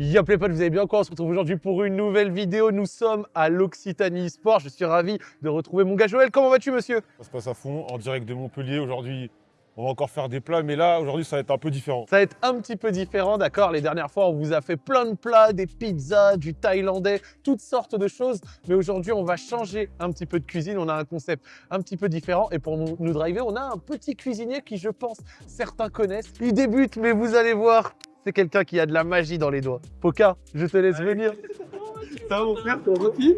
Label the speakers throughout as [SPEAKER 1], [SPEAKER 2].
[SPEAKER 1] Y'a pas, vous allez bien quoi On se retrouve aujourd'hui pour une nouvelle vidéo. Nous sommes à l'Occitanie Sport. Je suis ravi de retrouver mon gars Joël. Comment vas-tu, monsieur?
[SPEAKER 2] Ça se passe à fond, en direct de Montpellier. Aujourd'hui, on va encore faire des plats, mais là, aujourd'hui, ça va être un peu différent.
[SPEAKER 1] Ça va être un petit peu différent, d'accord? Les dernières fois, on vous a fait plein de plats, des pizzas, du thaïlandais, toutes sortes de choses. Mais aujourd'hui, on va changer un petit peu de cuisine. On a un concept un petit peu différent. Et pour nous, nous driver, on a un petit cuisinier qui, je pense, certains connaissent. Il débute, mais vous allez voir, c'est quelqu'un qui a de la magie dans les doigts. Poca, je te laisse venir.
[SPEAKER 3] Ça va mon frère, t'es tranquille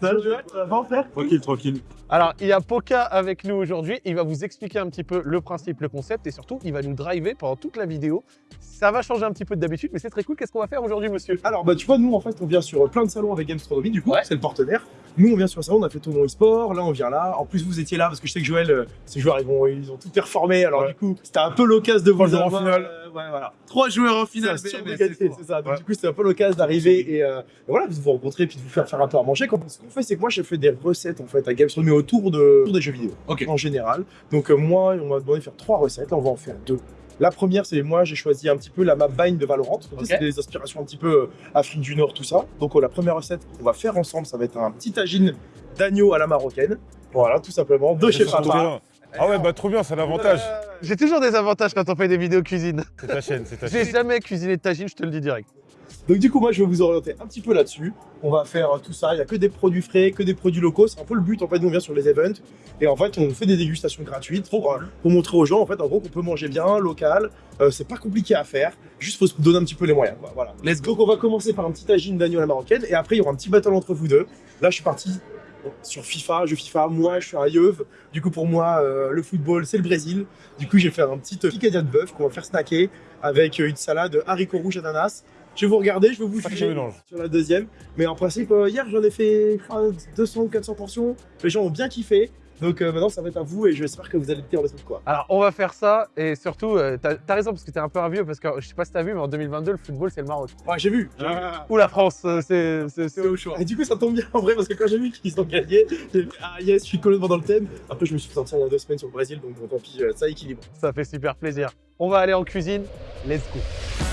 [SPEAKER 3] Ça va Joël Ça va frère
[SPEAKER 2] Tranquille, tranquille.
[SPEAKER 1] Alors, il y a Poca avec nous aujourd'hui. Il va vous expliquer un petit peu le principe, le concept et surtout, il va nous driver pendant toute la vidéo. Ça va changer un petit peu d'habitude, mais c'est très cool. Qu'est-ce qu'on va faire aujourd'hui, monsieur?
[SPEAKER 3] Alors bah tu vois, nous en fait on vient sur plein de salons avec Gamestronomy, du coup
[SPEAKER 1] Ouais.
[SPEAKER 3] c'est le partenaire. Nous on vient sur un salon, on a fait Tournoi e-sport, là on vient là. En plus vous étiez là parce que je sais que Joël, euh, ces joueurs ils, vont, ils ont tout performé, alors
[SPEAKER 2] Ouais.
[SPEAKER 3] du coup c'était un peu l'occasion de vous
[SPEAKER 2] joueurs en
[SPEAKER 3] avoir,
[SPEAKER 2] finale.
[SPEAKER 3] Euh, voilà.
[SPEAKER 4] Trois joueurs en finale, BMS, c'est
[SPEAKER 3] ça. Donc
[SPEAKER 2] Ouais.
[SPEAKER 3] du coup c'était un peu l'occasion d'arriver et, euh, et voilà, de vous rencontrer puis de vous faire faire un peu à manger. quoi. Ce qu'on fait? C'est que moi j'ai fait des recettes en fait à Gamestronomy autour, de, autour des jeux vidéo en général. Donc euh, moi on m'a demandé de faire trois recettes, là on va en faire deux. La première, c'est moi, j'ai choisi un petit peu la map Bind de Valorant. C'est des inspirations un petit peu euh, Afrique du Nord, tout ça. Donc, euh, la première recette qu'on va faire ensemble, ça va être un petit tagine d'agneau à la marocaine. Voilà, tout simplement, de chez
[SPEAKER 2] C'est trop
[SPEAKER 3] papa.
[SPEAKER 2] Ah ouais, bah trop bien, c'est l'avantage.
[SPEAKER 1] J'ai toujours des avantages quand on fait des vidéos cuisine.
[SPEAKER 2] C'est ta chaîne, c'est ta
[SPEAKER 1] J'ai
[SPEAKER 2] chaîne.
[SPEAKER 1] jamais cuisiné de tagine, je te le dis direct.
[SPEAKER 3] Donc, du coup, moi, je vais vous orienter un petit peu là-dessus. On va faire euh, tout ça. Il n'y a que des produits frais, que des produits locaux. C'est un peu le but. En fait, nous, on vient sur les events. Et en fait, on fait des dégustations gratuites pour, euh, pour montrer aux gens, en fait, en gros, qu'on peut manger bien, local. Euh, c'est pas compliqué à faire. Juste, faut se donner un petit peu les moyens. quoi. Voilà.
[SPEAKER 4] Let's go.
[SPEAKER 3] Donc, on va commencer par un petit tagine d'agneau à la marocaine. Et après, il y aura un petit battle entre vous deux. Là, je suis parti sur FIFA, jeu FIFA. Moi, je suis un yeuve. Du coup, pour moi, euh, le football, c'est le Brésil. Du coup, je vais faire un petit euh, picadillas de bœuf qu'on va faire snacker avec euh, une salade haricots rouges ananas. Je vais vous regarder, je vais vous juger sur la deuxième. Mais en principe, euh, hier, j'en ai fait je crois, 200 ou 400 portions. Les gens ont bien kiffé. Donc euh, maintenant, ça va être à vous et j'espère que vous allez tenir le truc quoi.
[SPEAKER 1] Alors, on va faire ça et surtout, euh, t'as as raison parce que t'es un peu un vieux parce que je sais pas si t'as vu, mais en 2022, le football, c'est le Maroc.
[SPEAKER 3] Ouais, j'ai vu.
[SPEAKER 1] Ou la France, euh, c'est-
[SPEAKER 4] au choix.
[SPEAKER 3] Et du coup, ça tombe bien en vrai parce que quand j'ai vu qu'ils ont gagné, j'ai fait Ah yes, je suis complètement dans le thème. Après, je me suis sorti il y a deux semaines sur le Brésil, donc bon, tant pis, ça équilibre.
[SPEAKER 1] Ça fait super plaisir. On va aller en cuisine. Let's go.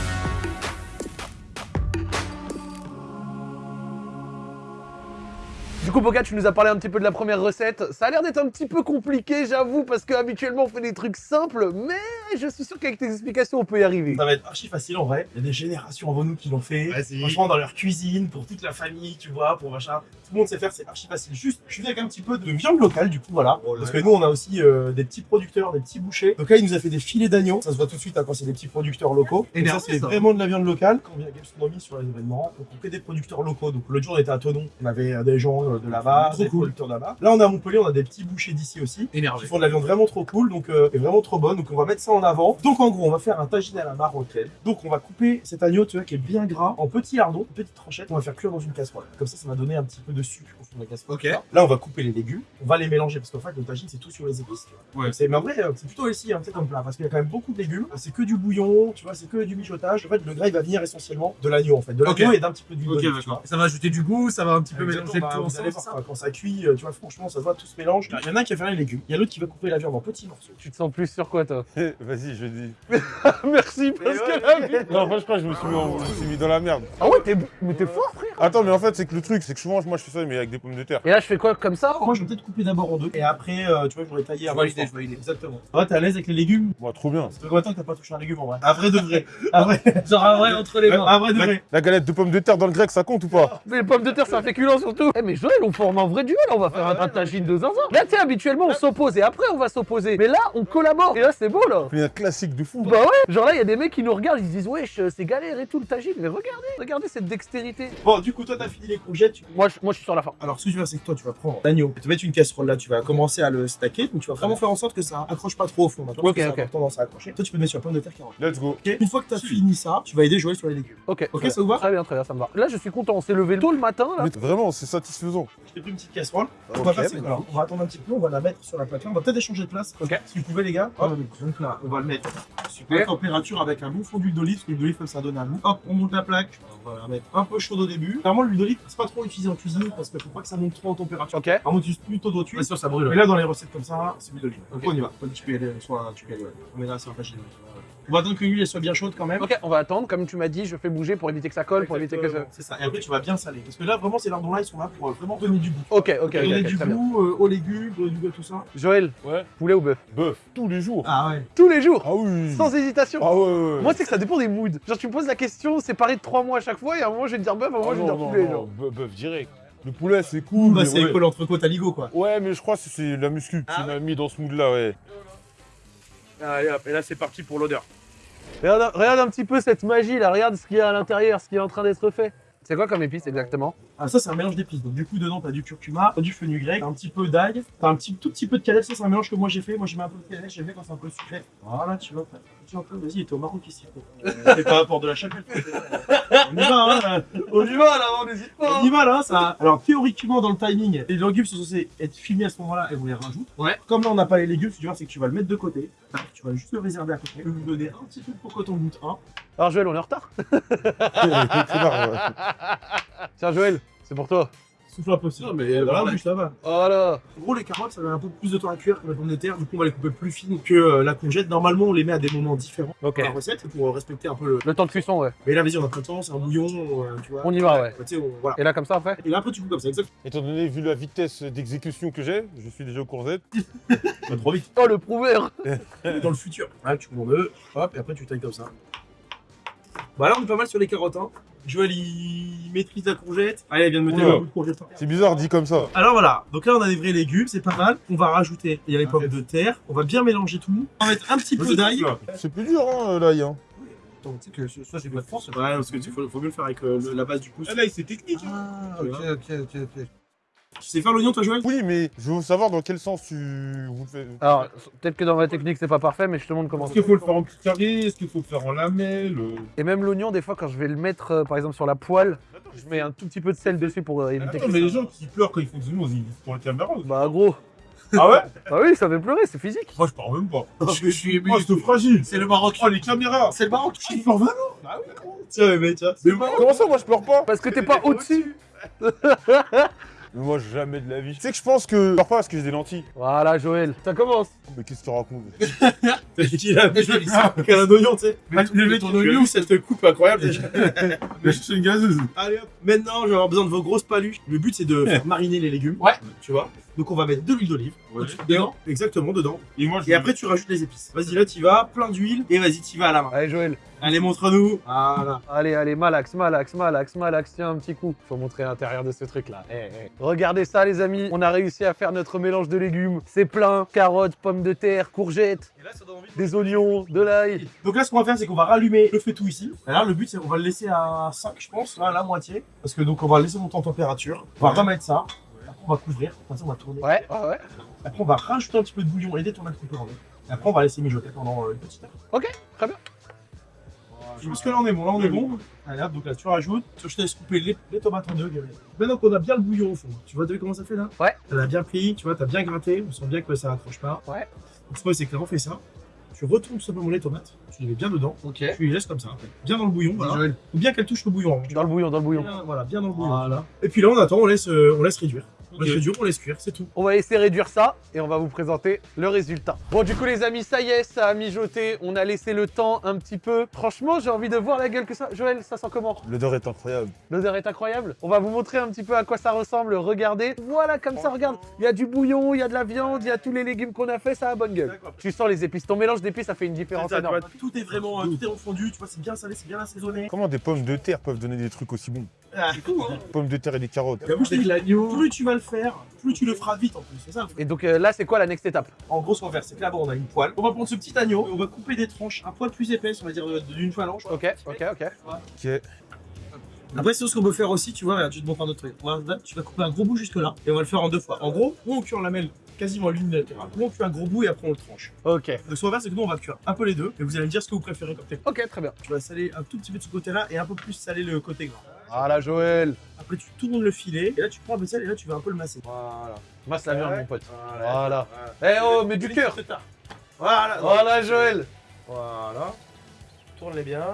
[SPEAKER 1] Du coup, Boca, tu nous as parlé un petit peu de la première recette. Ça a l'air d'être un petit peu compliqué, j'avoue, parce qu'habituellement, on fait des trucs simples, mais je suis sûr qu'avec tes explications, on peut y arriver.
[SPEAKER 3] Ça va être archi facile en vrai. Il y a des générations avant nous qui l'ont fait.
[SPEAKER 4] Vas-y.
[SPEAKER 3] Franchement, dans leur cuisine, pour toute la famille, tu vois, pour machin. Tout le monde sait faire, c'est archi facile. Juste, je suis avec un petit peu de viande locale, du coup, voilà.
[SPEAKER 4] Oh
[SPEAKER 3] Parce que nous, on a aussi euh, des petits producteurs, des petits bouchers. Donc là, il nous a fait des filets d'agneau. Ça se voit tout de suite hein, quand c'est des petits producteurs locaux. Donc ça, c'est vraiment de la viande locale. Quand on vient à Gastronomie sur les événements, on fait des producteurs locaux. Donc l'autre jour, on était à Tonon. On avait euh, des gens euh, de là-bas, des
[SPEAKER 4] cool.
[SPEAKER 3] producteurs de là-bas. Là, on est à Montpellier, on a des petits bouchers d'ici aussi qui
[SPEAKER 4] Énervé.
[SPEAKER 3] font de la viande vraiment trop cool, donc euh, et vraiment trop bonne. Donc on va mettre ça en avant. Donc en gros, on va faire un tagine à la marocaine. Donc on va couper cet agneau, tu vois, qui est bien gras, en petits lardons, petites tranchettes. On va faire cuire dans une casserole. Comme ça, ça va donner un petit peu de sucre au fond de la casserole.
[SPEAKER 4] Ok.
[SPEAKER 3] Là, on va couper les légumes, on va les mélanger parce qu'en fait, le tagine c'est tout sur les épices. Tu vois.
[SPEAKER 4] Ouais.
[SPEAKER 3] C'est- mais en vrai, euh, c'est plutôt ici, hein, c'est comme plat, parce qu'il y a quand même beaucoup de légumes. C'est que du bouillon, tu vois, c'est que du mijotage. En fait, le gras il va venir essentiellement de l'agneau en fait, de l'agneau et d'un petit peu d'huile
[SPEAKER 4] Ok,
[SPEAKER 3] d'olive, tu vois.
[SPEAKER 4] d'accord. Ça va ajouter du goût, ça va un petit peu mélanger
[SPEAKER 3] bah,
[SPEAKER 4] tout ensemble.
[SPEAKER 3] Allez
[SPEAKER 4] c'est
[SPEAKER 3] voir,
[SPEAKER 4] ça
[SPEAKER 3] quand ça cuit, euh, tu vois, franchement, ça se voit, tout se mélange. Il y en a un qui va faire les légumes, il y a l'autre qui va couper la viande en petits morceaux.
[SPEAKER 1] Tu te sens plus sur quoi, toi
[SPEAKER 2] Vas-y, je dis.
[SPEAKER 1] Merci, parce que là...
[SPEAKER 2] Non, en fait, je crois que je me suis mis, en- je me suis mis dans la merde.
[SPEAKER 1] Ah ouais, t'es mais t'es fort, frère
[SPEAKER 2] Attends, mais en fait, c'est que le truc, c'est que souvent, moi, je fais ça, mais avec des pommes de terre.
[SPEAKER 1] Et là, je fais quoi, comme ça
[SPEAKER 3] Moi, je vais peut-être couper d'abord en deux, et après, euh, tu vois, j'aurais taillé
[SPEAKER 4] Je
[SPEAKER 3] avant.
[SPEAKER 4] valide,
[SPEAKER 3] le
[SPEAKER 4] je valide.
[SPEAKER 3] Exactement. Ouais, t'es à l'aise avec les légumes
[SPEAKER 2] Moi, trop bien.
[SPEAKER 3] Fait combien de temps que t'as pas touché un légume en vrai? À vrai de vrai.
[SPEAKER 4] Genre un vrai entre les mains.
[SPEAKER 3] à vrai de
[SPEAKER 2] La,
[SPEAKER 3] vrai.
[SPEAKER 2] la galette de pommes de terre dans le grec, ça compte ou pas?
[SPEAKER 1] Mais les pommes de terre, c'est un féculent surtout. Eh, mais On forme un vrai duel, on va faire un, tagine de zinzin. Là, tu sais, habituellement, on s'oppose et après, on va s'opposer. Mais là, on collabore. Et là, c'est beau, là.
[SPEAKER 2] C'est un classique de fou.
[SPEAKER 1] Bah ouais, genre là, il y a des mecs qui nous regardent, ils se disent, wesh, euh, c'est galère et tout le tagine. Mais regardez, regardez cette dextérité.
[SPEAKER 3] Bon, du coup, toi, t'as fini les courgettes. tu-
[SPEAKER 1] Moi, je, moi, je suis sur la fin.
[SPEAKER 3] Alors, ce que tu vas, c'est que toi, tu vas prendre l'agneau. Tu vas mettre une casserole là, tu vas commencer à le stacker. Donc, tu vas vraiment faire en sorte que ça accroche pas trop au fond. d'accord
[SPEAKER 1] Ok,
[SPEAKER 3] Parce que
[SPEAKER 1] ok.
[SPEAKER 3] Ça a tendance à accrocher. Toi, tu peux le mettre sur la pomme de terre carotte.
[SPEAKER 2] Let's go.
[SPEAKER 3] Ok Une fois que t'as fini ça, tu vas aider Joël sur les légumes.
[SPEAKER 1] Ok,
[SPEAKER 3] Ok, ça vous va?
[SPEAKER 1] Très bien, très bien, ça me va. Là, je suis content, on s'est levé tôt le matin, là.
[SPEAKER 2] Mais vraiment, c'est satisfaisant.
[SPEAKER 3] Je t'ai pris une petite casserole. On va alors, on attendre un petit peu, on va la mettre sur la plaque là. On va peut-être échanger de place.
[SPEAKER 1] Ok.
[SPEAKER 3] Si vous pouvez, les gars. Hop. Donc là, on va le mettre super
[SPEAKER 1] Ok.
[SPEAKER 3] température avec un bon fond d'huile d'olive, parce que l'huile d'olive, ça donne un goût. Hop, on monte la plaque. On va la mettre un peu chaude au début. Clairement, l'huile d'olive, c'est pas trop utilisé en cuisine parce qu'il faut pas que ça monte trop en température.
[SPEAKER 1] Ok.
[SPEAKER 3] On utilise plutôt d'eau tuile.
[SPEAKER 4] Bien sûr, ça brûle.
[SPEAKER 3] Mais là, dans les recettes comme ça, c'est l'huile d'olive.
[SPEAKER 4] Ok.
[SPEAKER 3] on y va. Tu peux y aller, soit tu peux y aller. On là, c'est un. On va attendre que l'huile elle soit bien chaude quand même.
[SPEAKER 1] Ok, on va attendre. Comme tu m'as dit, je fais bouger pour éviter que ça colle, pour éviter que ça.
[SPEAKER 3] C'est ça. Et après, tu vas bien saler. Parce que là, vraiment, ces lardons-là, ils sont là pour euh, vraiment donner du goût.
[SPEAKER 1] Ok, ok, ok,
[SPEAKER 3] donner
[SPEAKER 1] ok,
[SPEAKER 3] du
[SPEAKER 1] très bien.
[SPEAKER 3] goût euh, aux légumes, donner du goût à tout ça.
[SPEAKER 1] Joël,
[SPEAKER 2] Ouais.
[SPEAKER 1] poulet ou bœuf?
[SPEAKER 2] Bœuf, tous les jours.
[SPEAKER 3] Ah ouais.
[SPEAKER 1] Tous les jours,
[SPEAKER 2] Ah oui.
[SPEAKER 1] sans hésitation.
[SPEAKER 2] Ah ouais, ouais.
[SPEAKER 1] Moi, c'est que ça dépend des moods. Genre, tu me poses la question, c'est pareil de trois mois à chaque fois, et à un moment, je vais te dire bœuf, à un moment,
[SPEAKER 2] Ah
[SPEAKER 1] je vais te
[SPEAKER 2] non,
[SPEAKER 1] dire poulet.
[SPEAKER 2] non,
[SPEAKER 1] genre.
[SPEAKER 2] bœuf, bœuf direct. Le poulet, c'est cool.
[SPEAKER 3] Bah, c'est
[SPEAKER 2] ouais.
[SPEAKER 3] l'entrecôte à ligo, quoi.
[SPEAKER 2] Ouais, mais je crois que c'est la muscu
[SPEAKER 3] Ah
[SPEAKER 2] qui m'a mis dans ce mood-là, ouais.
[SPEAKER 4] Allez hop, et là c'est parti pour l'odeur.
[SPEAKER 1] Regarde, regarde un petit peu cette magie là, regarde ce qu'il y a à l'intérieur, ce qui est en train d'être fait. C'est quoi comme épice exactement?
[SPEAKER 3] Ah, ça, c'est un mélange d'épices. Donc, du coup, dedans, t'as du curcuma, t'as du fenugrec, t'as un petit peu d'ail, t'as un petit, tout petit peu de cannelle. Ça, c'est un mélange que moi j'ai fait. Moi, j'ai mis un peu de cannelle, j'aime bien quand c'est un peu sucré. Voilà, tu vois. Tu vois un peu, vas-y, t'es au Maroc ici. C'est pas rapport de la chapelle. on y va, hein.
[SPEAKER 1] On y va là, on n'hésite
[SPEAKER 3] On y va, là, ça. Alors, théoriquement, dans le timing, les légumes sont censés être filmés à ce moment-là et on les rajoute.
[SPEAKER 4] Ouais.
[SPEAKER 3] Comme là, on n'a pas les légumes, ce que tu vas, c'est que tu vas le mettre de côté. Tu vas juste le réserver à côté. Lui donner un petit peu pour que t'en goûtes un.
[SPEAKER 1] Alors Joël, on est en retard. Tiens Joël, c'est pour toi.
[SPEAKER 3] Souffle un peu. Non, mais
[SPEAKER 4] voilà.
[SPEAKER 3] voilà, juste là-bas.
[SPEAKER 1] Voilà.
[SPEAKER 3] En gros, les carottes, ça met un peu plus de temps à cuire que la pomme de terre. Du coup, on va les couper plus fines que euh, la courgette. Normalement, on les met à des moments différents
[SPEAKER 1] Ok.
[SPEAKER 3] dans la recette pour euh, respecter un peu le.
[SPEAKER 1] Le temps de cuisson, ouais.
[SPEAKER 3] Mais là, vas-y, on a de temps, c'est un bouillon, euh, tu vois.
[SPEAKER 1] On y va, ouais.
[SPEAKER 3] Tu sais, on- voilà.
[SPEAKER 1] Et là, comme ça après
[SPEAKER 3] Et là, après, tu coupes comme ça, exactement.
[SPEAKER 2] Étant donné, vu la vitesse d'exécution que j'ai, je suis déjà au courgette.
[SPEAKER 3] Pas trop vite.
[SPEAKER 1] Oh, le prouveur
[SPEAKER 3] dans le futur. Là, tu coupes en deux, hop, et après, tu tailles comme ça. Bah là, on est pas mal sur les carottes, hein. Joël, il maîtrise la courgette. Allez, il vient de me
[SPEAKER 2] Oula.
[SPEAKER 3] mettre un bout de courgette.
[SPEAKER 2] C'est bizarre dit comme ça.
[SPEAKER 3] Alors voilà, donc là on a des vrais légumes, c'est pas mal. On va rajouter, il y a les pommes de terre, on va bien mélanger tout. On va mettre un petit peu d'ail.
[SPEAKER 2] C'est plus dur, hein, l'ail. Hein.
[SPEAKER 3] Attends, tu sais que ça j'ai pas de force. Ouais, parce que tu faut, faut mieux le faire avec euh, le- la base du pouce.
[SPEAKER 4] là c'est technique.
[SPEAKER 3] Ah,
[SPEAKER 4] ok,
[SPEAKER 3] ok, ok, ok. Tu sais faire l'oignon toi Joël?
[SPEAKER 2] Oui, mais je veux savoir dans quel sens tu vous faites.
[SPEAKER 1] Alors, peut-être que dans ma technique, c'est pas parfait, mais je te montre comment.
[SPEAKER 5] Est-ce qu'il faut le faire en petit carré Est-ce qu'il faut le faire en lamelle?
[SPEAKER 1] Et même l'oignon, des fois, quand je vais le mettre, euh, par exemple, sur la poêle, je mets un tout petit peu de sel dessus pour euh, éviter
[SPEAKER 5] Attends, mais les gens qui pleurent quand ils font du nous, ils disent pour la caméra. aussi.
[SPEAKER 1] Bah, gros.
[SPEAKER 5] Ah ouais?
[SPEAKER 1] Bah oui, ça fait pleurer, c'est physique.
[SPEAKER 5] Moi, je parle même pas.
[SPEAKER 4] Je, je suis ému.
[SPEAKER 5] Oh, c'est fragile.
[SPEAKER 4] C'est le Maroc.
[SPEAKER 5] Oh, les caméras.
[SPEAKER 4] C'est le Maroc.
[SPEAKER 5] Je pleure vraiment.
[SPEAKER 3] Tiens, mais tiens.
[SPEAKER 2] Mais comment ça, moi je pleure pas?
[SPEAKER 1] Parce que t'es pas au-dessus.
[SPEAKER 2] Mais moi jamais de la vie. Tu sais que je pense que je pleure pas parce que j'ai des lentilles.
[SPEAKER 1] Voilà, Joël. Ça commence.
[SPEAKER 2] Mais qu'est-ce que tu racontes
[SPEAKER 3] Il a mis un oignon, tu sais.
[SPEAKER 4] Mais le mec,
[SPEAKER 3] ton oignon,
[SPEAKER 4] vu
[SPEAKER 3] cette coupe incroyable déjà.
[SPEAKER 5] Mais je suis une gazeuse.
[SPEAKER 3] Allez hop. Maintenant, je vais avoir besoin de vos grosses paluches. Le but, c'est de faire mariner les légumes.
[SPEAKER 4] Ouais.
[SPEAKER 3] Tu vois Donc, on va mettre de l'huile d'olive.
[SPEAKER 5] Ouais.
[SPEAKER 3] Dedans. Exactement, dedans.
[SPEAKER 5] Et moi, je
[SPEAKER 3] Et après, tu rajoutes les épices. Vas-y, là, tu vas. Plein d'huile. Et vas-y, tu vas à la main.
[SPEAKER 1] Allez, Joël.
[SPEAKER 3] Allez, montre-nous. Voilà.
[SPEAKER 1] Allez, allez, malax, malax, malax, malax. Tiens, un petit coup. Faut montrer l'intérieur de ce truc-là. Eh, eh. Regardez ça, les amis. On a réussi à faire notre mélange de légumes. C'est plein. Carottes, pommes de terre, courgettes,
[SPEAKER 3] Et là, ça donne envie de...
[SPEAKER 1] des oignons, de l'ail.
[SPEAKER 3] Donc là, ce qu'on va faire, c'est qu'on va rallumer le feu-tout ici. Et là, le but, c'est qu'on va le laisser à 5, je pense, là, à la moitié. Parce que donc, on va le laisser monter en température. On va remettre ça. On va couvrir. Comme ça, on va tourner.
[SPEAKER 1] Ouais, ouais, ouais.
[SPEAKER 3] Après, on va rajouter un petit peu de bouillon et détourner un petit peu en Et après, on va laisser mijoter pendant euh, une petite heure.
[SPEAKER 1] Ok, très bien.
[SPEAKER 3] Je pense que là, on est bon. Là, on est bon. Allez, hop, donc là, tu rajoutes. Je te laisse couper les, les tomates en deux, Gabriel. Maintenant qu'on a bien le bouillon au fond, tu vois, t'as vu comment ça fait là?
[SPEAKER 1] Ouais.
[SPEAKER 3] T'en as bien pris, tu vois, t'as bien gratté. On sent bien que ça accroche pas.
[SPEAKER 1] Ouais.
[SPEAKER 3] Donc, ce qu'on c'est que là, on fait ça. Tu retournes tout simplement les tomates. Tu les mets bien dedans.
[SPEAKER 1] Ok.
[SPEAKER 3] Tu les laisses comme ça. Bien dans le bouillon. Voilà. Faut bien qu'elle touche le bouillon.
[SPEAKER 1] Dans le bouillon, dans le bouillon.
[SPEAKER 3] Bien, voilà, bien dans le bouillon.
[SPEAKER 1] Voilà.
[SPEAKER 3] Et puis là, on attend, on laisse, euh, on laisse réduire. Réduire, on laisse cuire, c'est tout.
[SPEAKER 1] On va essayer de réduire ça et on va vous présenter le résultat. Bon, du coup, les amis, ça y est, ça a mijoté. On a laissé le temps un petit peu. Franchement, j'ai envie de voir la gueule que ça. Joël, ça sent comment?
[SPEAKER 2] L'odeur est incroyable.
[SPEAKER 1] L'odeur est incroyable. On va vous montrer un petit peu à quoi ça ressemble. Regardez. Voilà, comme ça, regarde. Il y a du bouillon, il y a de la viande, il y a tous les légumes qu'on a fait. Ça a bonne gueule. Tu sens les épices. Ton mélange d'épices, ça fait une différence
[SPEAKER 3] ça,
[SPEAKER 1] énorme.
[SPEAKER 3] vois, tout est vraiment, euh, tout est refondu, tu vois, c'est bien salé, c'est bien assaisonné.
[SPEAKER 2] Comment des pommes de terre peuvent donner des trucs aussi bons?
[SPEAKER 3] Ah, c'est cool, hein
[SPEAKER 2] Pommes de terre et des carottes.
[SPEAKER 3] J'avoue, je
[SPEAKER 4] l'agneau.
[SPEAKER 3] Plus tu vas le faire, plus tu le feras vite en plus, c'est ça.
[SPEAKER 1] Et donc euh, là, c'est quoi la next étape?
[SPEAKER 3] En gros, ce qu'on va faire, c'est que là-bas, on a une poêle. On va prendre ce petit agneau, et on va couper des tranches un poil plus épaisses, on va dire euh, d'une phalange.
[SPEAKER 1] Ok, ok, ok.
[SPEAKER 2] Ok.
[SPEAKER 3] Après, c'est ce qu'on peut faire aussi, tu vois, vais te montrer un autre truc. Tu vas couper un gros bout jusque là, et on va le faire en deux fois. En gros, on cuit en lamelle quasiment l'unilatéral, ou on cuit un gros bout et après on le tranche.
[SPEAKER 1] Ok.
[SPEAKER 3] Donc ce qu'on va faire, c'est que nous, on va cuire un peu les deux, et vous allez me dire ce que vous préférez comme technique.
[SPEAKER 1] Ok, très bien.
[SPEAKER 3] Tu vas saler un tout petit peu de ce côté-là, et un peu plus saler le côté gras.
[SPEAKER 1] Voilà, Joël.
[SPEAKER 3] Après, tu tournes le filet, et là, tu prends un peu de sel, et là, tu vas un peu le masser.
[SPEAKER 1] Voilà. Masse la viande, mon pote.
[SPEAKER 3] Voilà.
[SPEAKER 1] Eh oh, mais du cœur.
[SPEAKER 3] Voilà.
[SPEAKER 1] Voilà, Joël.
[SPEAKER 3] Voilà. Tourne-les bien.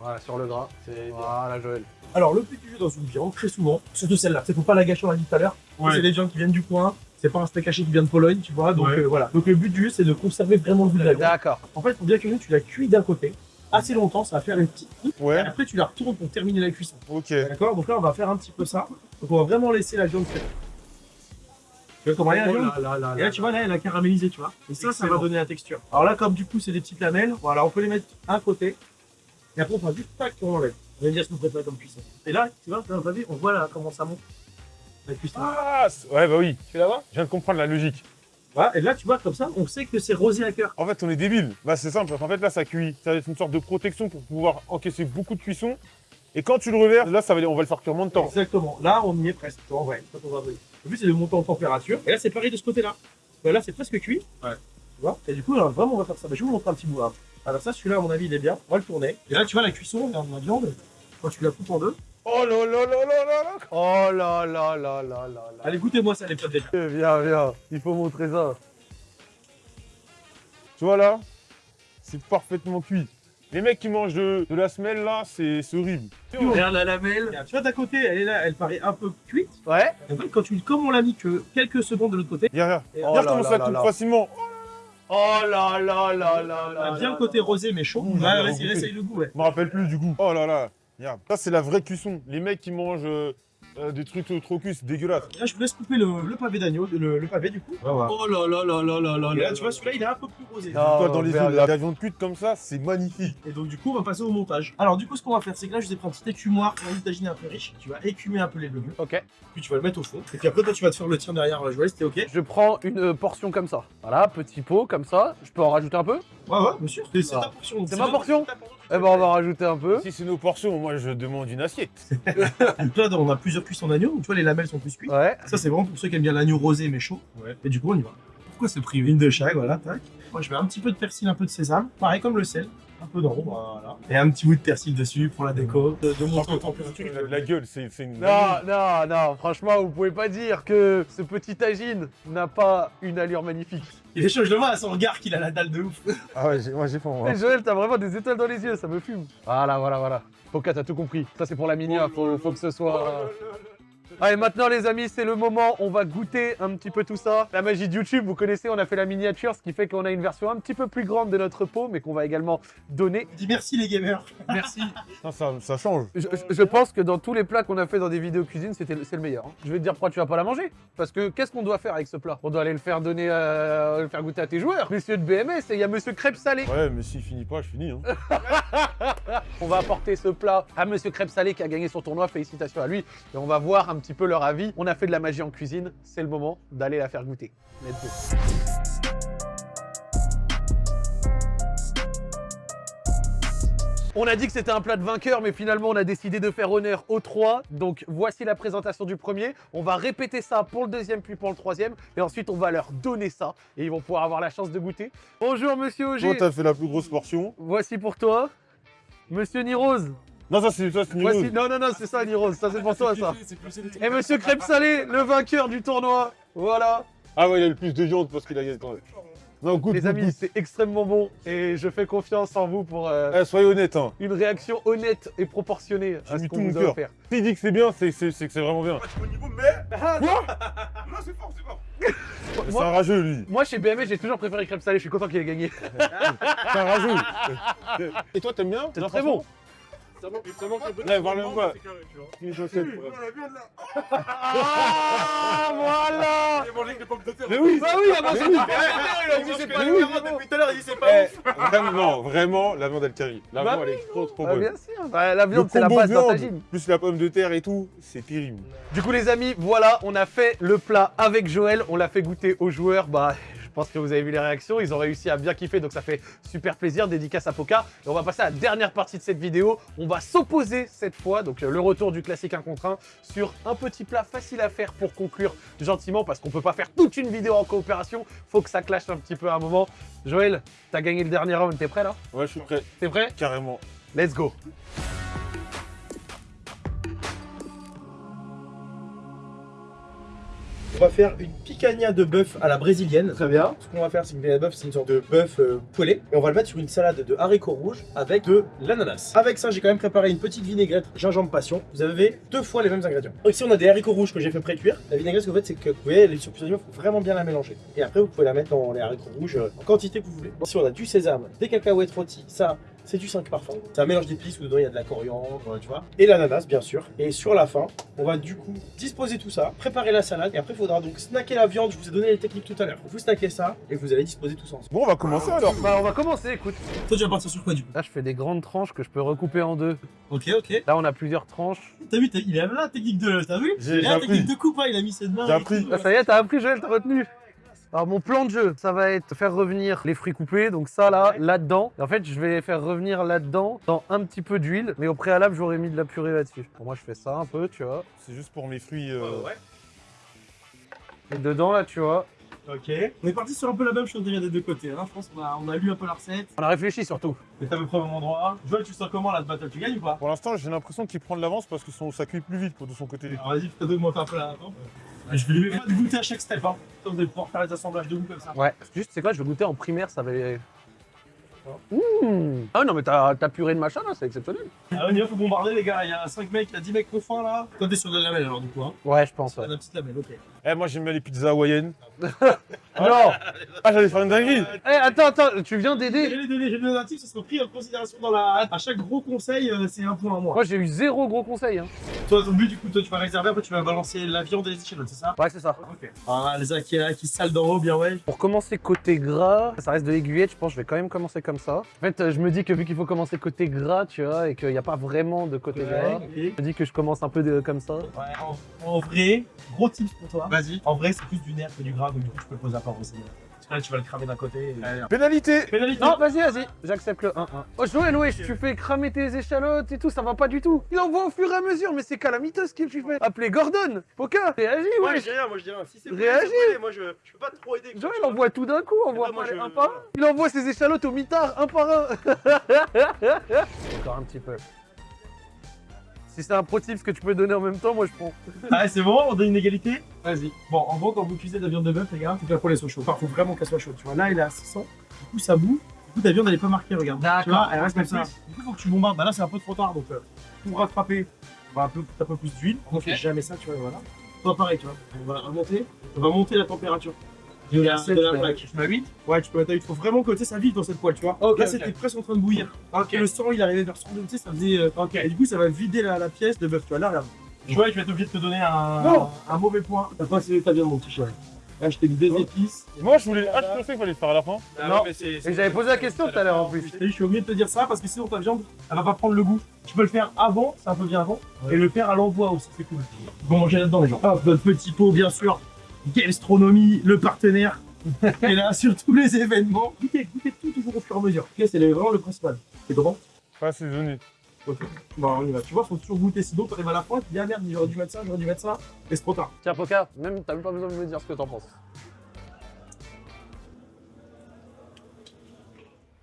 [SPEAKER 1] Voilà, sur le gras. Voilà, Joël.
[SPEAKER 3] Alors, le petit jeu dans une viande, très souvent, surtout celle-là, c'est faut pas la gâcher, on l'a dit tout à l'heure. C'est des viandes qui viennent du coin. C'est pas un steak haché qui vient de Pologne, tu vois. Donc
[SPEAKER 5] Ouais.
[SPEAKER 3] euh, voilà. Donc le but du jeu, c'est de conserver vraiment le goût de la viande.
[SPEAKER 1] D'accord.
[SPEAKER 3] En fait, pour bien cuisiner, tu la cuis d'un côté assez longtemps, ça va faire une petite. Et
[SPEAKER 2] Ouais,
[SPEAKER 3] après, tu la retournes pour terminer la cuisson.
[SPEAKER 2] ok.
[SPEAKER 3] D'accord Donc là, on va faire un petit peu ça. Donc on va vraiment laisser la viande faire. Tu vois comment elle est, la
[SPEAKER 4] Oh
[SPEAKER 3] viande
[SPEAKER 4] là là là
[SPEAKER 3] Et là, tu vois, là, elle a caramélisé, tu vois. Et ça, ça va donner la texture. Alors là, comme du coup, c'est des petites lamelles, voilà, on peut les mettre à un côté. Et après, on fera juste tac, on enlève. On va dire ce qu'on préfère comme cuisson. Et là, tu vois, on voit là comment ça monte. La cuisson.
[SPEAKER 2] Ah, ouais, bah oui. Tu là-bas? Je viens de comprendre la logique.
[SPEAKER 3] Voilà, et là, tu vois, comme ça, on sait que c'est rosé à cœur.
[SPEAKER 2] En fait, on est débile. Bah, c'est simple, parce qu'en fait, là, ça cuit. Ça va être une sorte de protection pour pouvoir encaisser beaucoup de cuisson. Et quand tu le reverses, là, ça va, on va le faire cuire moins de temps.
[SPEAKER 3] Exactement. Là, on y est presque. Tu vois, en vrai, quand on va. Le but, c'est de monter en température. Et là, c'est pareil de ce côté-là. Euh, Là, c'est presque cuit.
[SPEAKER 5] Ouais.
[SPEAKER 3] Tu vois? Et du coup, là, vraiment, on va faire ça. Bah, je vais vous montrer un petit bout là. Alors, ça, celui-là, à mon avis, il est bien. On va le tourner. Et là, tu vois, la cuisson, regarde la viande. Quand tu la coupes en deux.
[SPEAKER 2] Oh là là là là là là
[SPEAKER 1] Oh là là là là là.
[SPEAKER 3] Allez, goûtez-moi ça, les potes déjà.
[SPEAKER 1] Eh, Viens, viens. Il faut montrer ça.
[SPEAKER 2] Tu vois là C'est parfaitement cuit. Les mecs qui mangent de, de la semelle là, c'est horrible.
[SPEAKER 4] Regarde la lamelle.
[SPEAKER 3] Tu vois, d'à côté, elle est là, elle paraît un peu cuite.
[SPEAKER 1] Ouais.
[SPEAKER 3] Et en fait, quand tu, comme on l'a mis que quelques secondes de l'autre côté,
[SPEAKER 2] Regarde, regarde.
[SPEAKER 1] Oh
[SPEAKER 2] Regarde
[SPEAKER 1] là
[SPEAKER 2] comment
[SPEAKER 1] là
[SPEAKER 2] ça coupe facilement.
[SPEAKER 1] Oh là là là là là.
[SPEAKER 3] bien le côté rosé mais chaud. Ouais, vas-y, essaye le goût, ouais.
[SPEAKER 2] Je me rappelle plus du goût. Oh là là. Regarde. Ça, c'est la vraie cuisson. Les mecs qui mangent euh, euh, des trucs trop- cuits, c'est dégueulasse.
[SPEAKER 3] Là, je vous laisse couper le, le pavé d'agneau, le, le pavé du coup.
[SPEAKER 4] Oh là là là là là là
[SPEAKER 3] Et
[SPEAKER 4] là.
[SPEAKER 3] tu vois, celui-là, il est un peu plus rosé.
[SPEAKER 1] Ah.
[SPEAKER 2] Toi, dans les yeux,
[SPEAKER 1] la-
[SPEAKER 2] la viande cuite comme ça, c'est magnifique.
[SPEAKER 3] Et donc, du coup, on va passer au montage. Alors, du coup, ce qu'on va faire, c'est que là, je vous ai pris un petit écumoire, un tagine un peu riche. Tu vas écumer un peu les légumes,
[SPEAKER 1] Ok.
[SPEAKER 3] puis tu vas le mettre au fond. Et puis après, toi, tu vas te faire le tien derrière. Je vois, c'était ok.
[SPEAKER 1] Je prends une euh, portion comme ça. Voilà, petit pot comme ça. Je peux en rajouter un peu?
[SPEAKER 3] Ouais, ouais, bien sûr. C'est
[SPEAKER 1] Ah.
[SPEAKER 3] ta portion.
[SPEAKER 1] C'est ma portion Eh ben, on va rajouter un peu.
[SPEAKER 2] Si c'est nos portions, moi, je demande une assiette.
[SPEAKER 3] Donc là, on a plusieurs cuissons d'agneau. Donc, tu vois, les lamelles sont plus cuites.
[SPEAKER 1] Ouais.
[SPEAKER 3] Ça, c'est vraiment pour ceux qui aiment bien l'agneau rosé mais chaud.
[SPEAKER 5] Ouais.
[SPEAKER 3] Et du coup, on y va.
[SPEAKER 5] Pourquoi c'est privé
[SPEAKER 3] Une de chaque, voilà, tac. Moi, je mets un petit peu de persil, un peu de sésame. Pareil comme le sel. Un peu voilà. Et un petit bout de persil dessus pour la déco. De, de monter en température.
[SPEAKER 2] Il a de la gueule, c'est une.
[SPEAKER 1] Non, non, non, franchement, vous pouvez pas dire que ce petit tagine n'a pas une allure magnifique.
[SPEAKER 3] Il est chaud, je le vois à son regard qu'il a la dalle de ouf.
[SPEAKER 2] Ah ouais, moi j'ai faim. moi.
[SPEAKER 1] Eh, Joël, t'as vraiment des étoiles dans les yeux, ça me fume. Voilà, voilà, voilà. Poca, t'as tout compris. Ça, c'est pour la minia, faut, faut que ce soit... Allez, maintenant les amis, c'est le moment, on va goûter un petit peu tout ça. La magie de YouTube, vous connaissez, on a fait la miniature, ce qui fait qu'on a une version un petit peu plus grande de notre pot, mais qu'on va également donner.
[SPEAKER 3] Dis merci les gamers.
[SPEAKER 4] Merci.
[SPEAKER 2] Non, ça, ça change.
[SPEAKER 1] Je, je- je pense que dans tous les plats qu'on a fait dans des vidéos cuisine, c'était le- c'est le meilleur. hein. Je vais te dire pourquoi tu vas pas la manger. Parce que qu'est-ce qu'on doit faire avec ce plat? On doit aller le faire donner, à- le faire goûter à tes joueurs. Messieurs de BMS, et il y a Monsieur Crêpe Salé.
[SPEAKER 2] Ouais, mais s'il finit pas, je finis. Hein.
[SPEAKER 1] On va apporter ce plat à Monsieur Crêpe Salé qui a gagné son tournoi. Félicitations à lui. Et on va voir un petit peu leur avis. On a fait de la magie en cuisine. C'est le moment d'aller la faire goûter. Let's go. On a dit que c'était un plat de vainqueur, mais finalement on a décidé de faire honneur aux trois. Donc voici la présentation du premier. On va répéter ça pour le deuxième puis pour le troisième. Et ensuite on va leur donner ça. Et ils vont pouvoir avoir la chance de goûter. Bonjour Monsieur
[SPEAKER 2] Toi,
[SPEAKER 1] Auger.
[SPEAKER 2] t'as fait la plus grosse portion.
[SPEAKER 1] Voici pour toi. Monsieur Nirose.
[SPEAKER 2] Non, ça c'est ça, c'est une
[SPEAKER 1] Voici...
[SPEAKER 2] rose.
[SPEAKER 1] Non, non, non, c'est ça, Nirose. Ça, c'est pour toi, ça. Et Monsieur Crêpe Salé, le vainqueur du tournoi. Voilà.
[SPEAKER 2] Ah ouais, il a le plus de viande parce qu'il a gagné. Non, goûte,
[SPEAKER 1] Les amis, c'est extrêmement bon. Et je fais confiance en vous pour euh,
[SPEAKER 2] Eh, soyez honnête, hein.
[SPEAKER 1] une réaction honnête et proportionnée à ce qu'on vous a offert.
[SPEAKER 2] S'il dit que c'est bien, c'est que c'est vraiment bien.
[SPEAKER 5] Pas du bon niveau, mais. Non, c'est fort, c'est fort.
[SPEAKER 2] C'est
[SPEAKER 1] Moi-
[SPEAKER 2] un rageux, lui.
[SPEAKER 1] Moi, chez BMS, j'ai toujours préféré Crêpe Salé. Je suis content qu'il ait gagné.
[SPEAKER 2] C'est un rageux. Et toi, t'aimes bien?
[SPEAKER 1] C'est très bon.
[SPEAKER 5] Ça manque, ça manque un peu de.
[SPEAKER 2] Ouais, voir le moi.
[SPEAKER 5] C'est carré, tu vois.
[SPEAKER 2] Une chaussette.
[SPEAKER 5] Oui, voilà, viens de là.
[SPEAKER 1] Ah, voilà
[SPEAKER 5] J'ai mangé avec des pommes de terre.
[SPEAKER 2] Mais oui
[SPEAKER 1] Bah oui, avant
[SPEAKER 2] Mais
[SPEAKER 1] il a dit c'est pas
[SPEAKER 2] Mais
[SPEAKER 1] lui.
[SPEAKER 2] oui.
[SPEAKER 3] depuis tout à l'heure, il dit c'est
[SPEAKER 2] Eh, vraiment, non, vraiment, la viande elle carry. La
[SPEAKER 1] Bah
[SPEAKER 2] viande elle est trop trop
[SPEAKER 1] Ah,
[SPEAKER 2] bonne.
[SPEAKER 1] bien sûr. Bah, la viande, c'est la base d'un
[SPEAKER 2] viande,
[SPEAKER 1] tagine.
[SPEAKER 2] plus la pomme de terre et tout, c'est terrible.
[SPEAKER 1] Du coup les amis, voilà, on a fait le plat avec Joël, on l'a fait goûter aux joueurs, bah pense que vous avez vu les réactions, ils ont réussi à bien kiffer, donc ça fait super plaisir, dédicace à Poca. Et on va passer à la dernière partie de cette vidéo, on va s'opposer cette fois, donc euh, le retour du classique 1 contre 1, sur un petit plat facile à faire pour conclure gentiment, parce qu'on peut pas faire toute une vidéo en coopération, faut que ça clash un petit peu à un moment. Joël, t'as gagné le dernier round, t'es prêt là?
[SPEAKER 2] Ouais, je suis prêt,
[SPEAKER 1] T'es prêt?
[SPEAKER 2] Carrément.
[SPEAKER 1] Let's go
[SPEAKER 3] On va faire une picanha de bœuf à la brésilienne.
[SPEAKER 1] Très bien.
[SPEAKER 3] Ce qu'on va faire, c'est une picanha de bœuf, c'est une sorte de bœuf euh, poêlé. Et on va le mettre sur une salade de haricots rouges avec de l'ananas. Avec ça, j'ai quand même préparé une petite vinaigrette gingembre passion. Vous avez deux fois les mêmes ingrédients. Donc, ici, on a des haricots rouges que j'ai fait pré-cuire. La vinaigrette, ce que vous faites, c'est que vous voyez, elle est sur plusieurs il faut vraiment bien la mélanger. Et après, vous pouvez la mettre dans les haricots rouges euh, en quantité que vous voulez. Ici, on a du sésame, des cacahuètes rôties, ça, c'est du 5 parfum. C'est un mélange d'épices où dedans il y a de la coriandre, euh, tu vois. Et l'ananas, bien sûr. Et sur la fin, on va du coup disposer tout ça, préparer la salade. Et après, il faudra donc snacker la viande. Je vous ai donné les techniques tout à l'heure. Vous snackez ça et vous allez disposer tout ça ensemble.
[SPEAKER 2] Bon, on va commencer alors.
[SPEAKER 1] Bah, on va commencer, écoute.
[SPEAKER 3] Toi, tu vas partir sur quoi du coup?
[SPEAKER 1] Là, je fais des grandes tranches que je peux recouper en deux.
[SPEAKER 3] Ok, ok.
[SPEAKER 1] Là, on a plusieurs tranches.
[SPEAKER 3] T'as vu, il là la technique de. T'as vu? Il a la technique de coupe, hein, il a mis ses mains.
[SPEAKER 2] J'ai appris.
[SPEAKER 3] tout.
[SPEAKER 1] Ah, ça y est, t'as appris, Joël, t'as retenu. Alors mon plan de jeu, ça va être faire revenir les fruits coupés, donc ça là, là-dedans. En fait, je vais faire revenir là-dedans dans un petit peu d'huile, mais au préalable, j'aurais mis de la purée là-dessus. Pour moi, je fais ça un peu, tu vois.
[SPEAKER 2] C'est juste pour mes fruits. euh,
[SPEAKER 3] Ouais, ouais.
[SPEAKER 1] Et dedans, là, tu vois.
[SPEAKER 3] Ok. On est parti sur un peu la même chose déjà des deux côtés. Hein. Je pense qu'on a, on a lu un peu la recette.
[SPEAKER 1] On a réfléchi surtout.
[SPEAKER 3] Mais t'as peu près au même endroit. Joël, tu sens comment là ce battle? Tu gagnes ou pas?
[SPEAKER 2] Pour l'instant, j'ai l'impression qu'il prend de l'avance parce que son, ça cuit plus vite pour de son côté.
[SPEAKER 3] Alors vas-y, donne-moi un peu Je vais lui mettre pas de goûter à chaque step. Hein. Vous allez pouvoir faire les assemblages de goût comme ça.
[SPEAKER 1] Ouais. Juste, c'est quoi, je vais goûter en primaire, ça va... Mmh. Ah non, mais ta, ta purée de machin, là, c'est exceptionnel.
[SPEAKER 3] Ah, on y va, faut bombarder les gars. Il y a 5 mecs, il y a 10 mecs au fond là. Toi, t'es sur de la lamelle alors du coup. Hein.
[SPEAKER 1] Ouais, je pense, ouais.
[SPEAKER 3] Sur la petite lamelle, ok.
[SPEAKER 2] Eh, moi, j'aime bien les pizzas hawaïennes.
[SPEAKER 1] Non
[SPEAKER 2] Ah, j'allais faire une dinguerie.
[SPEAKER 1] Eh, attends, attends, tu viens
[SPEAKER 3] J'ai
[SPEAKER 1] d'aider
[SPEAKER 3] les données, j'ai donné un ça sera pris en considération dans la. À chaque gros conseil, euh, c'est un point à moi.
[SPEAKER 1] Moi, j'ai eu zéro gros conseil. Hein.
[SPEAKER 3] Toi, ton but, du coup, toi, tu vas réserver, après, tu vas balancer la viande et les échalotes, c'est ça?
[SPEAKER 1] Ouais, c'est ça.
[SPEAKER 3] Ok. Ah, les qui, qui salent d'en haut, bien ouais.
[SPEAKER 1] Pour commencer côté gras, ça reste de l'aiguillette, je pense que je vais quand même commencer comme ça. En fait, euh, je me dis que vu qu'il faut commencer côté gras, tu vois, et qu'il n'y a pas vraiment de côté gras, je me dis que je commence un peu de, comme ça.
[SPEAKER 3] Ouais, en, en vrai, gros tips pour toi.
[SPEAKER 4] Vas-y.
[SPEAKER 3] En vrai, c'est plus du nerf que du gras, donc du coup, je peux le poser à part aussi. Parce que là, tu vas le cramer d'un côté. et-
[SPEAKER 2] Pénalité.
[SPEAKER 3] Pénalité
[SPEAKER 1] Non, vas-y, vas-y, j'accepte le 1-1. Oh, Joël, wesh, tu fais cramer tes échalotes et tout, ça va pas du tout. Il envoie au fur et à mesure, mais c'est calamiteux ce que tu fais. Appelez Gordon, Poca, réagis,
[SPEAKER 3] Ouais,
[SPEAKER 1] wesh.
[SPEAKER 3] j'ai rien, moi je dis rien. Si c'est
[SPEAKER 1] Réagis.
[SPEAKER 3] Moi je, je peux pas trop aider.
[SPEAKER 1] Joël envoie tout d'un coup, envoie
[SPEAKER 3] bah, moi,
[SPEAKER 1] les
[SPEAKER 3] je-
[SPEAKER 1] un par un. Il envoie ses échalotes au mitard, un par un. Encore un petit peu. Si c'est un pro tip que tu peux donner en même temps, moi je prends.
[SPEAKER 3] Ah, c'est bon, on donne une égalité? Vas-y. Bon, en gros, quand vous cuisez de la viande de bœuf, les gars, faut que la poêle soit chaude. Enfin, faut vraiment qu'elle soit chaude. Tu vois, là, il est à 600. Du coup, ça bout. Du coup, ta viande, elle est pas marquée, regarde.
[SPEAKER 1] D'accord.
[SPEAKER 3] Tu vois, elle reste comme ça. Du coup, faut que tu bombardes. Bah là, c'est un peu trop tard, donc euh, pour rattraper, on va un peu, un peu plus d'huile. On fait jamais ça, tu vois, voilà. Toi, pareil, tu vois. On va remonter. On va monter la température. De la, de la plaque.
[SPEAKER 4] Je mets 8
[SPEAKER 3] Ouais, tu peux mettre à 8. Faut vraiment que tu sais, ça vive dans cette poêle, tu vois.
[SPEAKER 4] Ok,
[SPEAKER 3] là, c'était presque en train de bouillir. Le sang, il arrivait vers 102, tu sais, ça faisait. euh, Et du coup, ça va vider la, la pièce de bœuf, tu vois. Là, regarde. Tu vois, je vais être obligé de te donner un,
[SPEAKER 2] Non.
[SPEAKER 3] un mauvais point. T'as pas essayé ta viande, mon petit chéri. Là, je t'ai mis épices.
[SPEAKER 2] Moi, je voulais. Ah, je pensais qu'il fallait le faire à la fin.
[SPEAKER 3] Non,
[SPEAKER 4] mais c'est.
[SPEAKER 1] Et j'avais posé la question tout à l'heure en plus.
[SPEAKER 3] Je suis obligé de te dire ça parce que sinon ta viande, elle va pas prendre le goût. Tu peux le faire avant, c'est un peu bien avant, et le faire à l'envoi aussi, c'est cool. Bon, manger là-dedans, les gens. Hop, notre petit pot, bien sûr. Gastronomie, le partenaire. et là, sur tous les événements, goûtez, goûtez tout toujours au fur et à mesure. Ok, c'est vraiment le principal. C'est comment?
[SPEAKER 2] Pas assaisonné.
[SPEAKER 3] Ok. Bon, on y va. Tu vois, faut toujours goûter. Sinon, t'arrives à la fin, tu dis, ah merde, j'aurais dû mettre ça, j'aurais dû mettre ça. Et c'est trop tard.
[SPEAKER 1] Tiens, Poca, même t'as même pas besoin de me dire ce que t'en penses.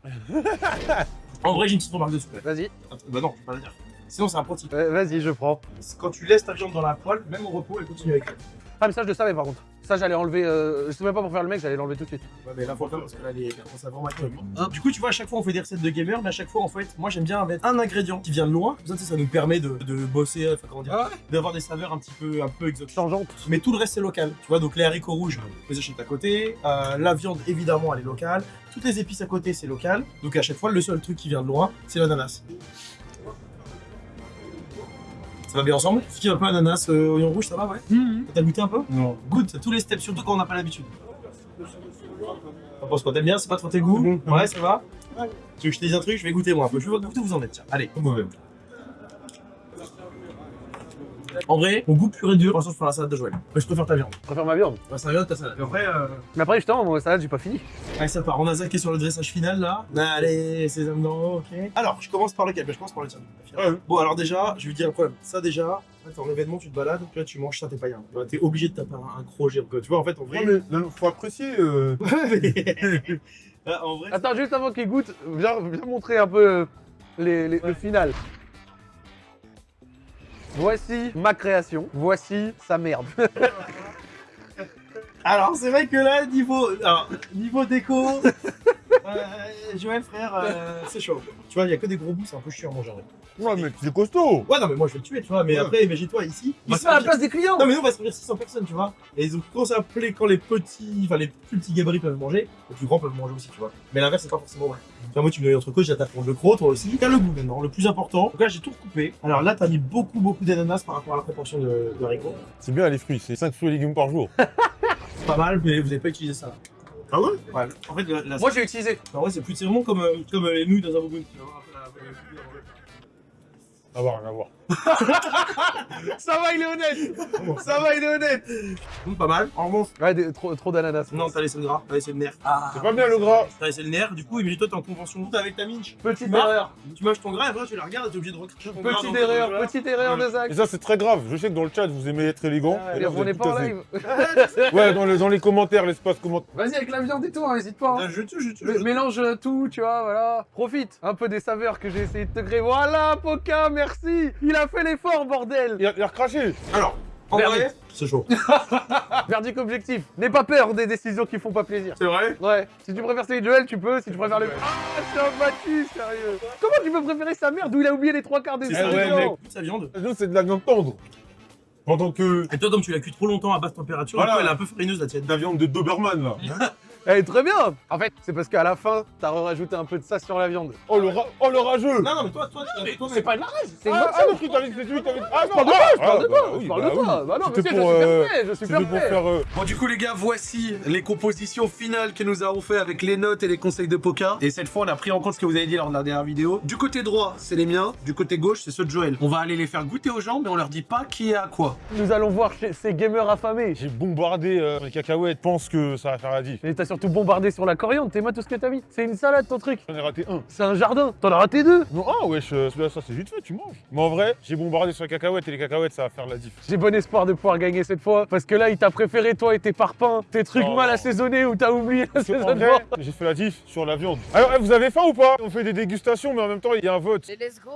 [SPEAKER 3] En vrai, j'ai une petite remarque dessus.
[SPEAKER 1] Vas-y,
[SPEAKER 3] Bah non, je vais pas la dire. Sinon, c'est un pro tip.
[SPEAKER 1] euh, vas-y, je prends.
[SPEAKER 3] Quand tu laisses ta viande dans la poêle, même au repos, elle continue avec elle.
[SPEAKER 1] Ah, mais ça, je le savais par contre. Ça, j'allais enlever. Euh, je sais même pas pour faire le mec, j'allais l'enlever tout de suite.
[SPEAKER 3] Ouais, mais là, faut le faire parce que là, les cartons savants maintenant. Du coup, tu vois, à chaque fois, on fait des recettes de gamer, mais à chaque fois, en fait, moi, j'aime bien mettre un ingrédient qui vient de loin. Comme ça, ça nous permet de, de bosser, euh, enfin, comment dire, d'avoir des saveurs un petit peu, un peu exotiques.
[SPEAKER 1] Changeante.
[SPEAKER 3] Mais tout le reste, c'est local. Tu vois, donc les haricots rouges, on les achète à côté. Euh, la viande, évidemment, elle est locale. Toutes les épices à côté, c'est local. Donc à chaque fois, le seul truc qui vient de loin, c'est l'ananas. Ça va bien ensemble Ce qui va pas, ananas, euh, oignon rouge, ça va, ouais T'as goûté un peu
[SPEAKER 2] Non.
[SPEAKER 3] Goûte tous les steps, surtout quand on n'a pas l'habitude. T'en penses quoi T'aimes bien C'est pas trop tes goûts Ouais, ça va Tu veux que je te dise un truc Je vais goûter moi un peu. Je voir goûter où vous en êtes. Tiens, allez, comme vous En vrai, mon goût pur et dur, faire la salade de Joël. Mais je préfère ta viande.
[SPEAKER 1] Je préfère ma viande.
[SPEAKER 3] Ouais, sa viande, ta salade. En vrai, euh...
[SPEAKER 1] Mais après, justement, moi, salade, j'ai pas fini.
[SPEAKER 3] Allez, ça part. On a zaqué sur le dressage final là. Allez, sésame dans l'eau, ok. Alors, je commence par lequel? Ben, Je commence par le tien.
[SPEAKER 2] Ouais.
[SPEAKER 3] Bon, alors déjà, je vais dire un problème. Ça, déjà, en fait, en événement, tu te balades, tu vois, tu manges ça, t'es pas. Tu vois, T'es obligé de taper un, un crochet. Tu vois, en fait, en vrai.
[SPEAKER 2] Non, mais non, faut apprécier. euh,
[SPEAKER 3] Ah, en vrai.
[SPEAKER 1] Attends, juste avant qu'il goûte, viens, viens montrer un peu euh, les, le final. Voici ma création, voici sa merde.
[SPEAKER 3] Alors, c'est vrai que là, niveau, alors, niveau déco, euh, Joël, frère, euh, c'est chaud. Tu vois, il y a que des gros bouts, c'est un peu chiant à manger. en vrai.
[SPEAKER 2] Ouais, mais c'est costaud.
[SPEAKER 3] Ouais, non, mais moi, je vais le tuer, tu vois. Mais
[SPEAKER 2] Ouais.
[SPEAKER 3] après, imagine-toi, ici. on
[SPEAKER 1] Il
[SPEAKER 3] va
[SPEAKER 1] se met à la place des clients
[SPEAKER 3] Non, mais nous, on va servir 600 personnes, tu vois. Et ils ont commencé à appeler quand les petits, enfin, les plus petits gabarits peuvent manger, les plus grands peuvent manger aussi, tu vois. Mais l'inverse, c'est pas forcément vrai. Tu vois, moi, tu me donnes entre côtes, j'ai ta pour le croc, toi aussi. T'as le goût maintenant, le plus important. Donc là, j'ai tout recoupé. Alors là, t'as mis beaucoup, beaucoup d'ananas par rapport à la proportion de, de haricots.
[SPEAKER 2] C'est bien les fruits, c'est 5 fruits et légumes par jour.
[SPEAKER 3] C'est pas mal, mais vous avez pas utilisé ça.
[SPEAKER 2] Ah ouais
[SPEAKER 3] Ouais. En fait, la, la-
[SPEAKER 1] Moi, j'ai utilisé.
[SPEAKER 3] en vrai, c'est plus vraiment comme, euh, comme euh, les nouilles dans un boboon.
[SPEAKER 2] À voir, rien à voir.
[SPEAKER 1] Ça va, il est honnête Ça va, il est honnête
[SPEAKER 3] pas mal. En revanche,
[SPEAKER 1] Ouais, des- trop, trop d'ananas.
[SPEAKER 3] non, t'as laissé le gras, t'as laissé le nerf.
[SPEAKER 2] C'est pas bien le gras.
[SPEAKER 3] T'as laissé le nerf, du coup, imagine-toi, t'es en convention T'es avec ta minche.
[SPEAKER 1] Petite
[SPEAKER 3] Tu
[SPEAKER 1] erreur.
[SPEAKER 3] Tu manges ton gras et après, tu la regardes et t'es obligé de recracher ton gras
[SPEAKER 1] Petite erreur,
[SPEAKER 3] dans-
[SPEAKER 1] petite erreur de Zach.
[SPEAKER 2] Et ça, c'est très grave. Je sais que dans le chat, vous aimez être élégant.
[SPEAKER 1] Ah,
[SPEAKER 2] Et là, vous
[SPEAKER 1] on
[SPEAKER 2] tout
[SPEAKER 1] pas en live.
[SPEAKER 2] Ouais, dans, les- dans les commentaires, l'espace commentaire.
[SPEAKER 1] Vas-y, avec la viande et tout, hein, n'hésite pas. hein.
[SPEAKER 3] Ah, Je tue, je tue.
[SPEAKER 1] Mélange tout, tu vois, voilà. Profite un peu des saveurs que j'ai essayé de te créer. Voilà, Poca, merci Il a fait l'effort, bordel
[SPEAKER 2] Il a, il a recraché.
[SPEAKER 3] Alors, en
[SPEAKER 1] Verdict.
[SPEAKER 3] vrai, c'est chaud.
[SPEAKER 1] Verdict objectif. N'aie pas peur des décisions qui font pas plaisir.
[SPEAKER 3] C'est vrai
[SPEAKER 1] Ouais, si tu préfères celui de Joël, tu peux. Si tu préfères le. Ah, je suis abattu, sérieux. Comment tu peux préférer sa merde où il a oublié les trois quarts des
[SPEAKER 3] C'est
[SPEAKER 1] ingrédients
[SPEAKER 3] sa viande.
[SPEAKER 2] Nous, c'est de la viande tendre. Pendant que
[SPEAKER 3] Et toi, donc, tu l'as cuit trop longtemps à basse température,
[SPEAKER 2] Voilà.
[SPEAKER 3] coup, elle est un peu farineuse la tienne.
[SPEAKER 2] de la viande de Doberman, là.
[SPEAKER 1] Elle est très bien. En fait, c'est parce qu'à la fin, t'as rajouté un peu de ça sur la viande.
[SPEAKER 2] Oh, le, ra- oh, le rageux.
[SPEAKER 3] Non, non, mais toi, toi, toi, mais
[SPEAKER 1] pas de la rage, c'est une
[SPEAKER 2] Ah, ah, non, je t'avais dit, c'est lui, t'avais dit. Ah, non,
[SPEAKER 1] Je parle de toi, je parle de
[SPEAKER 2] ah,
[SPEAKER 1] toi,
[SPEAKER 2] bah
[SPEAKER 1] je parle
[SPEAKER 2] bah
[SPEAKER 1] de toi. Bah non, monsieur, je suis
[SPEAKER 2] euh, faire. euh,
[SPEAKER 3] Bon, du coup, les gars, voici les compositions finales que nous avons fait avec les notes et les conseils de Poca. Et cette fois, on a pris en compte ce que vous avez dit lors de la dernière vidéo. Du côté droit, c'est les miens. Du côté gauche, c'est ceux de Joël. On va aller les faire goûter aux gens, mais on leur dit pas qui est à quoi.
[SPEAKER 1] Nous allons voir ces gamers affamés.
[SPEAKER 2] J'ai bombardé euh, les cacahuètes. Pense que ça va faire la diff.
[SPEAKER 1] Surtout bombardé sur la coriandre, t'es moi tout ce que t'as mis. C'est une salade ton truc.
[SPEAKER 2] J'en ai raté un.
[SPEAKER 1] C'est un jardin. T'en as raté deux.
[SPEAKER 2] Non, ah, wesh, euh, celui-là, ça, c'est vite fait, tu manges. Mais en vrai, j'ai bombardé sur les cacahuètes et les cacahuètes, ça va faire la diff.
[SPEAKER 1] J'ai bon espoir de pouvoir gagner cette fois. Parce que là, il t'a préféré toi et tes parpaings, tes trucs
[SPEAKER 2] Oh.
[SPEAKER 1] mal assaisonnés ou t'as oublié l'assaisonnement.
[SPEAKER 2] j'ai fait la diff sur la viande. Alors, eh, vous avez faim ou pas? On fait des dégustations, mais en même temps, il y a un vote.
[SPEAKER 6] Et let's go.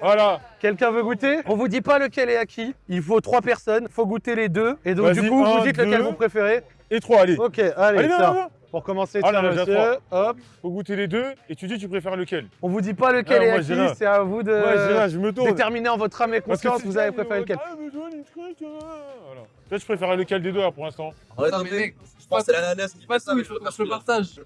[SPEAKER 2] Voilà.
[SPEAKER 1] Quelqu'un veut goûter? On vous dit pas lequel est à qui. Il faut trois personnes. Faut goûter les deux. Et donc, du coup, vous dites lequel vous préférez.
[SPEAKER 2] Et trois, allez.
[SPEAKER 1] Ok, allez,
[SPEAKER 2] Allez, viens,
[SPEAKER 1] tiens.
[SPEAKER 2] viens, viens.
[SPEAKER 1] Pour commencer,
[SPEAKER 2] Ah,
[SPEAKER 1] tiens,
[SPEAKER 2] là, là,
[SPEAKER 1] monsieur. Hop.
[SPEAKER 2] Faut goûter les deux, et tu dis tu préfères lequel?
[SPEAKER 1] On vous dit pas lequel
[SPEAKER 2] Ah,
[SPEAKER 1] est à
[SPEAKER 2] dirais-
[SPEAKER 1] C'est à vous de
[SPEAKER 2] je me tourne.
[SPEAKER 1] déterminer en votre âme et conscience. Vous
[SPEAKER 2] ça,
[SPEAKER 1] avez préféré lequel.
[SPEAKER 2] Ah, mais voilà. Toi, tu préférais lequel des deux, là, pour l'instant?
[SPEAKER 4] Ouais, non, mais mec, je pense que c'est l'ananas. qui
[SPEAKER 6] Pas
[SPEAKER 4] fait ça,
[SPEAKER 6] tout,
[SPEAKER 4] mais
[SPEAKER 6] il faut que je le partage.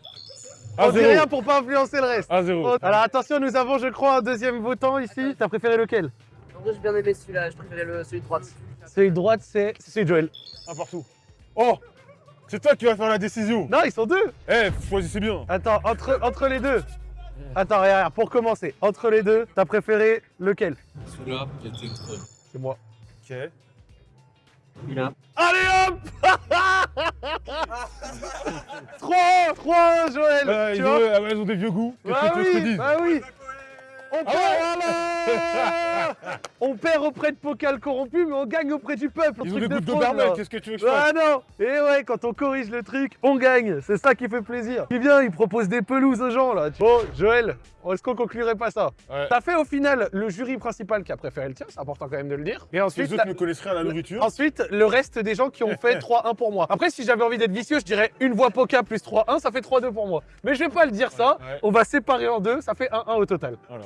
[SPEAKER 2] À
[SPEAKER 1] On dit
[SPEAKER 2] zéro.
[SPEAKER 1] rien pour pas influencer le reste.
[SPEAKER 2] À zéro.
[SPEAKER 1] Alors attention, nous avons, je crois, un deuxième votant ici. T'as préféré lequel?
[SPEAKER 6] En vrai, j'ai bien aimé celui-là, je préférais le, celui de droite.
[SPEAKER 1] Celui de droite, c'est c'est celui de Joël.
[SPEAKER 2] Un partout. Oh C'est toi qui vas faire la décision.
[SPEAKER 1] Non, ils sont deux.
[SPEAKER 2] Eh, choisissez bien.
[SPEAKER 1] Attends, entre, entre les deux. Attends, regarde, regarde, pour commencer, entre les deux, t'as préféré lequel?
[SPEAKER 4] Celui-là, qui était trop.
[SPEAKER 1] C'est moi.
[SPEAKER 2] Ok.
[SPEAKER 4] Celui-là.
[SPEAKER 1] Allez hop 3 3 Joël
[SPEAKER 2] Euh,
[SPEAKER 1] Tu
[SPEAKER 2] ils,
[SPEAKER 1] vois?
[SPEAKER 2] ont, ah ils ont des vieux goûts. Qu'est-ce
[SPEAKER 1] Bah
[SPEAKER 2] te
[SPEAKER 1] oui, bah oui on
[SPEAKER 2] Ah
[SPEAKER 1] perd, On perd auprès de Pokal corrompu, mais on gagne auprès du peuple.
[SPEAKER 2] Ils ont des goûts de qu'est-ce que tu veux que je fasse
[SPEAKER 1] Ah non Et ouais, quand on corrige le truc, on gagne. C'est ça qui fait plaisir. Puis bien, il propose des pelouses aux gens là. Bon, Joël, est-ce qu'on conclurait pas ça
[SPEAKER 2] Ouais.
[SPEAKER 1] T'as fait au final le jury principal qui a préféré le tien, c'est important quand même de le dire. Et
[SPEAKER 2] Les
[SPEAKER 1] ensuite,
[SPEAKER 2] autres
[SPEAKER 1] la-
[SPEAKER 2] ne connaissent rien à la nourriture.
[SPEAKER 1] ensuite le reste des gens qui ont fait 3-1 pour moi. Après, si j'avais envie d'être vicieux, je dirais une voix Poca plus 3-1, ça fait 3-2 pour moi. Mais je vais pas le dire ça.
[SPEAKER 2] Ouais.
[SPEAKER 1] On va séparer en deux, ça fait 1-1 au total.
[SPEAKER 2] Voilà.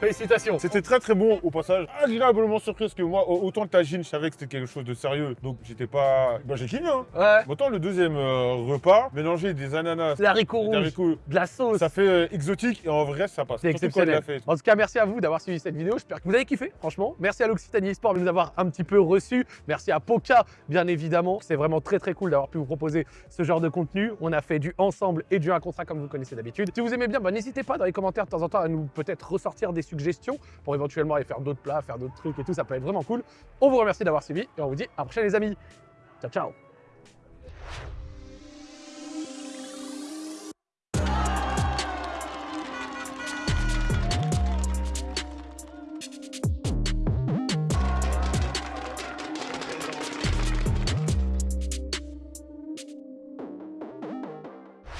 [SPEAKER 1] Félicitations.
[SPEAKER 2] C'était très très bon au passage. Agréablement surpris parce que moi, au- autant le tagine, je savais que c'était quelque chose de sérieux. Donc j'étais pas. Bah j'ai kiffé hein.
[SPEAKER 1] Ouais.
[SPEAKER 2] Autant le deuxième euh, repas, mélanger des ananas,
[SPEAKER 1] Les haricots
[SPEAKER 2] des
[SPEAKER 1] rouges,
[SPEAKER 2] haricots,
[SPEAKER 1] de la sauce.
[SPEAKER 2] ça fait euh, exotique et en vrai ça passe.
[SPEAKER 1] C'est exceptionnel. En tout cas, merci à vous d'avoir suivi cette vidéo. J'espère que vous avez kiffé, franchement. Merci à l'Occitanie Sport de nous avoir un petit peu reçus. Merci à Poca, bien évidemment. C'est vraiment très très cool d'avoir pu vous proposer ce genre de contenu. On a fait du ensemble et du un contre un comme vous connaissez d'habitude. Si vous aimez bien, bah, n'hésitez pas dans les commentaires de temps en temps à nous peut-être ressortir des suggestions pour éventuellement aller faire d'autres plats, faire d'autres trucs et tout. Ça peut être vraiment cool. On vous remercie d'avoir suivi et on vous dit à la prochaine les amis. Ciao ciao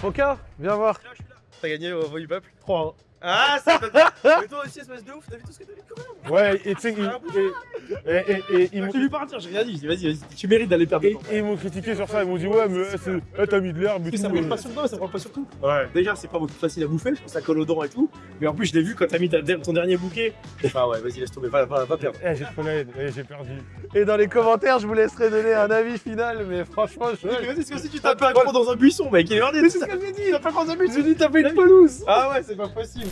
[SPEAKER 1] Poca, viens voir.
[SPEAKER 3] T'as gagné au voix du peuple
[SPEAKER 1] 3-1.
[SPEAKER 3] Ah, pas Mais toi aussi, espèce de ouf, t'as vu tout ce que t'as vu quand même?
[SPEAKER 2] Ouais, et tu sais, il- et, et, et, ils m'ont-
[SPEAKER 3] J'ai vu partir, j'ai rien dit. Vas-y, vas-y, tu mérites d'aller perdre.
[SPEAKER 2] et- et ils m'ont critiqué sur ça. Ils m'ont dit, ouais, mais eh, eh, t'as mis de l'herbe et
[SPEAKER 3] Mais ça
[SPEAKER 2] tout.
[SPEAKER 3] prend pas sur toi, ça prend pas sur tout.
[SPEAKER 2] Ouais.
[SPEAKER 3] Déjà, c'est pas beaucoup facile à bouffer, parce que ça colle aux dents et tout. Mais en plus, je l'ai vu quand t'as mis ta- ton dernier bouquet. Ah ouais, vas-y, laisse tomber, va, va, va perdre.
[SPEAKER 2] Eh, j'ai eh, j'ai perdu.
[SPEAKER 1] Et dans les commentaires, je vous laisserai donner un avis final, mais franchement, je...
[SPEAKER 3] C'est comme si tu tapais un croc dans un buisson, mec. Il est. Mais c'est ce que j'ai dit, il a pas dans un buisson, tu taper une pelouse. Ah ouais, c'est pas possible.